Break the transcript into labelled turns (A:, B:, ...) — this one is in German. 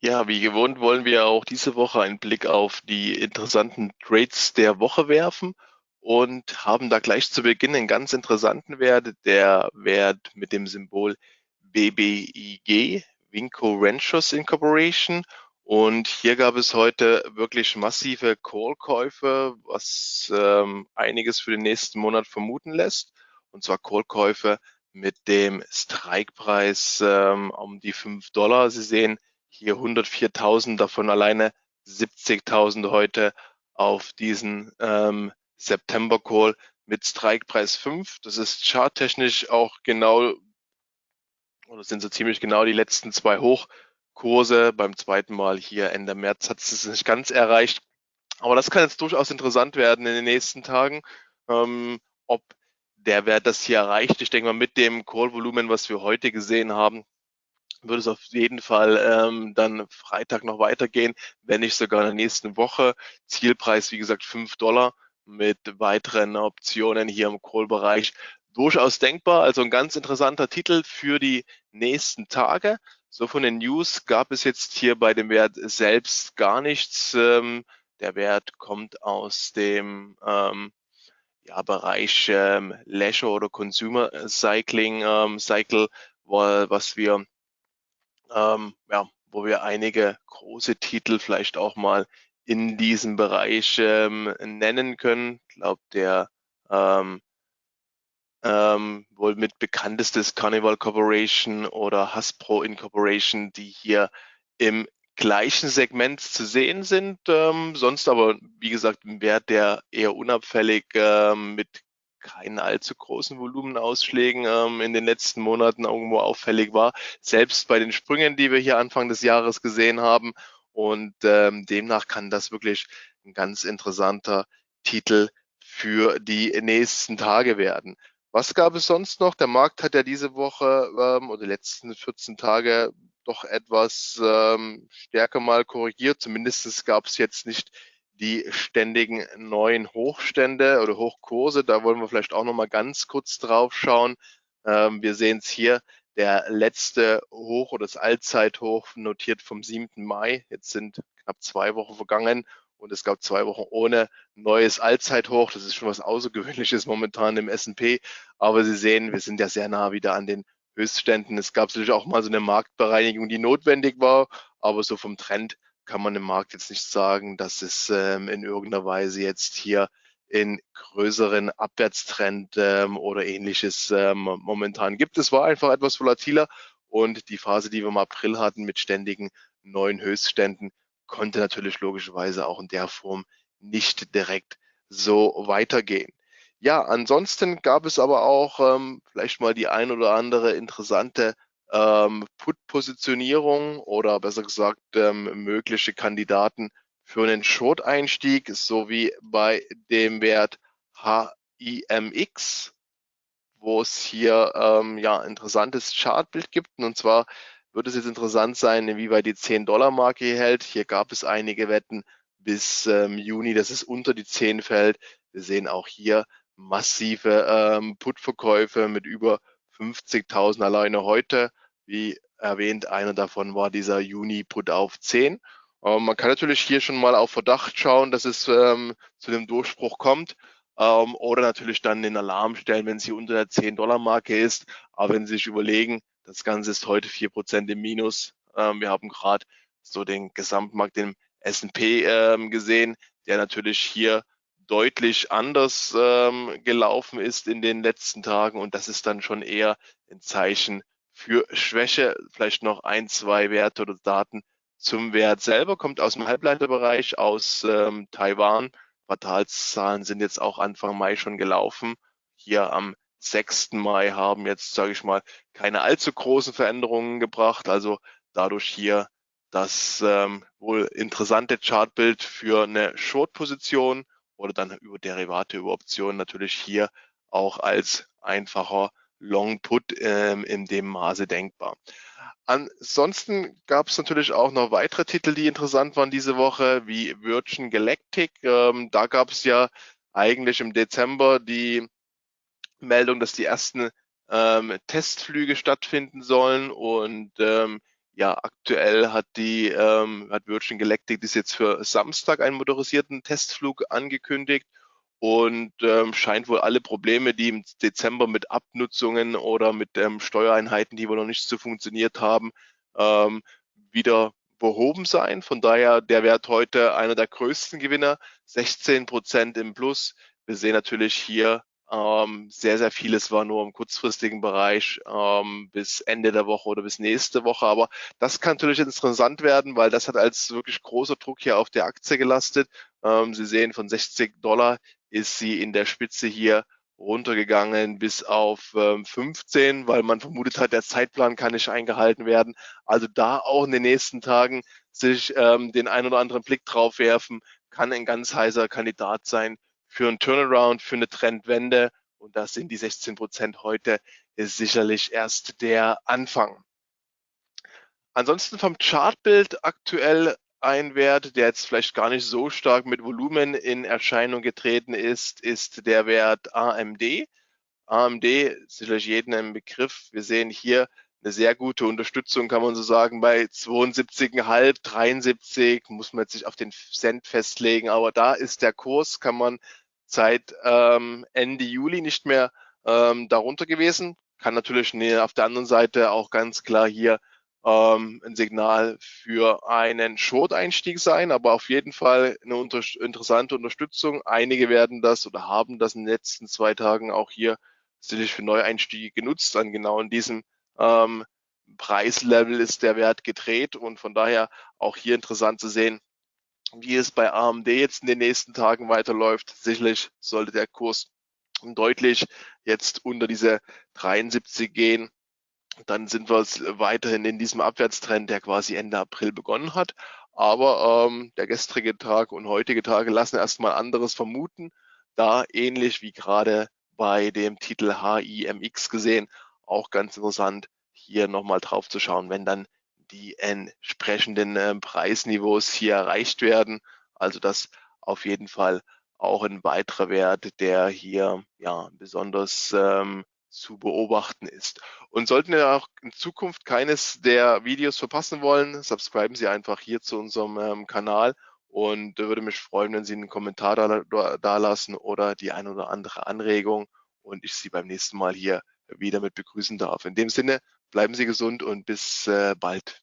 A: Ja, wie gewohnt wollen wir auch diese Woche einen Blick auf die interessanten Trades der Woche werfen und haben da gleich zu Beginn einen ganz interessanten Wert, der Wert mit dem Symbol BBIG, Winco Ranchers Incorporation. Und hier gab es heute wirklich massive Call-Käufe, was ähm, einiges für den nächsten Monat vermuten lässt. Und zwar Call-Käufe mit dem Strikepreis ähm, um die 5 Dollar. Sie sehen, hier 104.000, davon alleine 70.000 heute auf diesen ähm, September Call mit Strikepreis 5. Das ist charttechnisch auch genau, oder sind so ziemlich genau die letzten zwei Hochkurse. Beim zweiten Mal hier Ende März hat es nicht ganz erreicht. Aber das kann jetzt durchaus interessant werden in den nächsten Tagen, ähm, ob der Wert das hier erreicht. Ich denke mal, mit dem Call-Volumen, was wir heute gesehen haben, würde es auf jeden Fall ähm, dann Freitag noch weitergehen, wenn nicht sogar in der nächsten Woche. Zielpreis, wie gesagt, 5 Dollar mit weiteren Optionen hier im Call-Bereich. Durchaus denkbar, also ein ganz interessanter Titel für die nächsten Tage. So von den News gab es jetzt hier bei dem Wert selbst gar nichts. Ähm, der Wert kommt aus dem ähm, ja, Bereich ähm, Leisure oder Consumer Cycling ähm, Cycle, was wir ähm, ja, wo wir einige große Titel vielleicht auch mal in diesem Bereich ähm, nennen können. Ich glaube, der ähm, ähm, wohl mit bekanntestes Carnival Corporation oder Hasbro Incorporation, die hier im gleichen Segment zu sehen sind. Ähm, sonst aber, wie gesagt, ein Wert, der eher unabfällig ähm, mit keinen allzu großen Volumenausschlägen ähm, in den letzten Monaten irgendwo auffällig war, selbst bei den Sprüngen, die wir hier Anfang des Jahres gesehen haben. Und ähm, demnach kann das wirklich ein ganz interessanter Titel für die nächsten Tage werden. Was gab es sonst noch? Der Markt hat ja diese Woche ähm, oder die letzten 14 Tage doch etwas ähm, stärker mal korrigiert. Zumindest gab es jetzt nicht die ständigen neuen Hochstände oder Hochkurse. Da wollen wir vielleicht auch noch mal ganz kurz drauf schauen. Ähm, wir sehen es hier, der letzte Hoch oder das Allzeithoch notiert vom 7. Mai. Jetzt sind knapp zwei Wochen vergangen und es gab zwei Wochen ohne neues Allzeithoch. Das ist schon was Außergewöhnliches momentan im S&P. Aber Sie sehen, wir sind ja sehr nah wieder an den Höchstständen. Es gab natürlich auch mal so eine Marktbereinigung, die notwendig war, aber so vom Trend kann man im Markt jetzt nicht sagen, dass es ähm, in irgendeiner Weise jetzt hier in größeren Abwärtstrend ähm, oder ähnliches ähm, momentan gibt. Es war einfach etwas volatiler und die Phase, die wir im April hatten mit ständigen neuen Höchstständen, konnte natürlich logischerweise auch in der Form nicht direkt so weitergehen. Ja, ansonsten gab es aber auch ähm, vielleicht mal die ein oder andere interessante ähm, Put-Positionierung oder besser gesagt ähm, mögliche Kandidaten für einen Short-Einstieg sowie bei dem Wert HIMX, wo es hier ähm, ja interessantes Chartbild gibt. Und zwar wird es jetzt interessant sein, inwieweit die 10-Dollar-Marke hier hält. Hier gab es einige Wetten bis ähm, Juni, dass es unter die 10 fällt. Wir sehen auch hier massive ähm, Put-Verkäufe mit über 50.000 alleine heute. Wie erwähnt, einer davon war dieser Juni-Put auf 10. Ähm, man kann natürlich hier schon mal auf Verdacht schauen, dass es ähm, zu dem Durchbruch kommt. Ähm, oder natürlich dann den Alarm stellen, wenn sie unter der 10-Dollar-Marke ist. Aber wenn Sie sich überlegen, das Ganze ist heute 4% im Minus. Ähm, wir haben gerade so den Gesamtmarkt im S&P ähm, gesehen, der natürlich hier deutlich anders ähm, gelaufen ist in den letzten Tagen und das ist dann schon eher ein Zeichen für Schwäche. Vielleicht noch ein, zwei Werte oder Daten zum Wert selber. Kommt aus dem Halbleiterbereich aus ähm, Taiwan. Quartalszahlen sind jetzt auch Anfang Mai schon gelaufen. Hier am 6. Mai haben jetzt, sage ich mal, keine allzu großen Veränderungen gebracht. Also dadurch hier das ähm, wohl interessante Chartbild für eine Short-Position oder dann über Derivate, über Optionen natürlich hier auch als einfacher Long Put ähm, in dem Maße denkbar. Ansonsten gab es natürlich auch noch weitere Titel, die interessant waren diese Woche, wie Virgin Galactic. Ähm, da gab es ja eigentlich im Dezember die Meldung, dass die ersten ähm, Testflüge stattfinden sollen und ähm, ja, aktuell hat die ähm, hat Virgin Galactic das jetzt für Samstag einen motorisierten Testflug angekündigt und ähm, scheint wohl alle Probleme, die im Dezember mit Abnutzungen oder mit ähm, Steuereinheiten, die wohl noch nicht so funktioniert haben, ähm, wieder behoben sein. Von daher der Wert heute einer der größten Gewinner, 16 Prozent im Plus. Wir sehen natürlich hier ähm, sehr, sehr vieles war nur im kurzfristigen Bereich ähm, bis Ende der Woche oder bis nächste Woche. Aber das kann natürlich interessant werden, weil das hat als wirklich großer Druck hier auf der Aktie gelastet. Ähm, Sie sehen, von 60 Dollar ist sie in der Spitze hier runtergegangen bis auf ähm, 15, weil man vermutet hat, der Zeitplan kann nicht eingehalten werden. Also da auch in den nächsten Tagen sich ähm, den ein oder anderen Blick drauf werfen, kann ein ganz heißer Kandidat sein für einen Turnaround, für eine Trendwende. Und das sind die 16 Prozent heute ist sicherlich erst der Anfang. Ansonsten vom Chartbild aktuell ein Wert, der jetzt vielleicht gar nicht so stark mit Volumen in Erscheinung getreten ist, ist der Wert AMD. AMD ist sicherlich jedem ein Begriff. Wir sehen hier eine sehr gute Unterstützung, kann man so sagen, bei 72,5, 73 muss man jetzt sich auf den Cent festlegen, aber da ist der Kurs, kann man seit ähm, Ende Juli nicht mehr ähm, darunter gewesen. Kann natürlich nee, auf der anderen Seite auch ganz klar hier ähm, ein Signal für einen Short-Einstieg sein, aber auf jeden Fall eine unter interessante Unterstützung. Einige werden das oder haben das in den letzten zwei Tagen auch hier sicherlich für Neueinstiege genutzt. An genau in diesem ähm, Preislevel ist der Wert gedreht und von daher auch hier interessant zu sehen, wie es bei AMD jetzt in den nächsten Tagen weiterläuft. Sicherlich sollte der Kurs deutlich jetzt unter diese 73 gehen dann sind wir weiterhin in diesem Abwärtstrend, der quasi Ende April begonnen hat. Aber ähm, der gestrige Tag und heutige Tage lassen erstmal anderes vermuten, da ähnlich wie gerade bei dem Titel HIMX gesehen, auch ganz interessant, hier nochmal drauf zu schauen, wenn dann die entsprechenden äh, Preisniveaus hier erreicht werden. Also das auf jeden Fall auch ein weiterer Wert, der hier ja besonders ähm, zu beobachten ist. Und sollten wir auch in Zukunft keines der Videos verpassen wollen, subscriben Sie einfach hier zu unserem ähm, Kanal und würde mich freuen, wenn Sie einen Kommentar da, da lassen oder die ein oder andere Anregung und ich Sie beim nächsten Mal hier wieder mit begrüßen darf. In dem Sinne, bleiben Sie gesund und bis äh, bald.